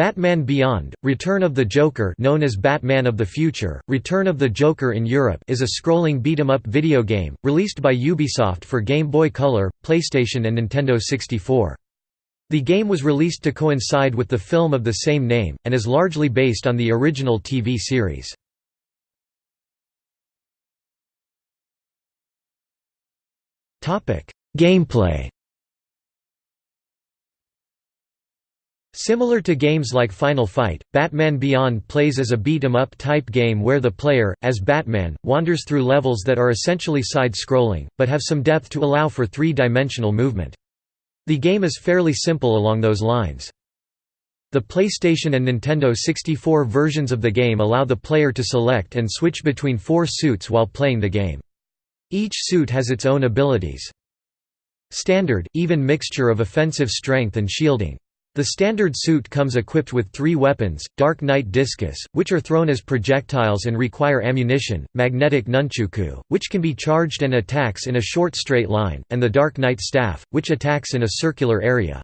Batman Beyond, Return of the Joker known as Batman of the Future, Return of the Joker in Europe is a scrolling beat-em-up video game, released by Ubisoft for Game Boy Color, PlayStation and Nintendo 64. The game was released to coincide with the film of the same name, and is largely based on the original TV series. Gameplay Similar to games like Final Fight, Batman Beyond plays as a beat-em-up type game where the player, as Batman, wanders through levels that are essentially side-scrolling, but have some depth to allow for three-dimensional movement. The game is fairly simple along those lines. The PlayStation and Nintendo 64 versions of the game allow the player to select and switch between four suits while playing the game. Each suit has its own abilities. Standard, even mixture of offensive strength and shielding. The standard suit comes equipped with three weapons, Dark Knight Discus, which are thrown as projectiles and require ammunition, Magnetic Nunchaku, which can be charged and attacks in a short straight line, and the Dark Knight Staff, which attacks in a circular area.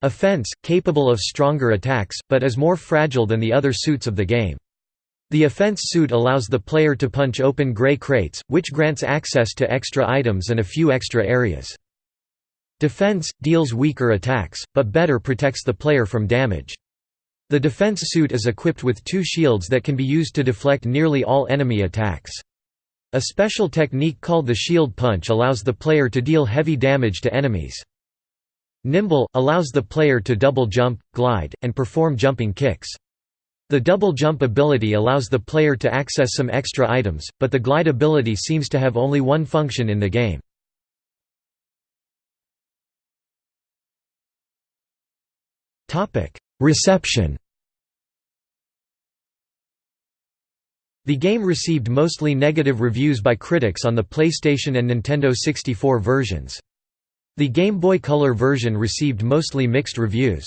Offense, capable of stronger attacks, but is more fragile than the other suits of the game. The offense suit allows the player to punch open gray crates, which grants access to extra items and a few extra areas. Defense – deals weaker attacks, but better protects the player from damage. The defense suit is equipped with two shields that can be used to deflect nearly all enemy attacks. A special technique called the shield punch allows the player to deal heavy damage to enemies. Nimble – allows the player to double jump, glide, and perform jumping kicks. The double jump ability allows the player to access some extra items, but the glide ability seems to have only one function in the game. Reception The game received mostly negative reviews by critics on the PlayStation and Nintendo 64 versions. The Game Boy Color version received mostly mixed reviews.